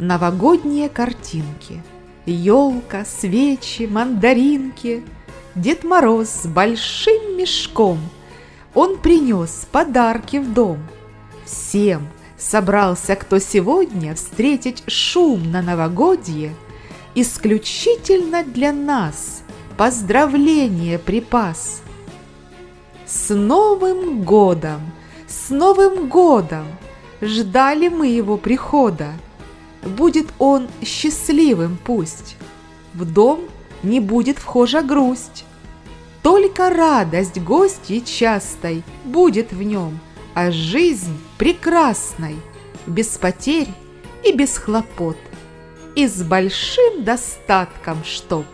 новогодние картинки. Елка, свечи, мандаринки. Дед Мороз с большим мешком. Он принес подарки в дом. Всем собрался, кто сегодня встретить шум на новогодье, исключительно для нас поздравление припас. С Новым годом! С Новым годом! Ждали мы его прихода. Будет он счастливым пусть. В дом не будет вхожа грусть. Только радость гостьей частой будет в нем, а жизнь прекрасной, без потерь и без хлопот, и с большим достатком чтоб.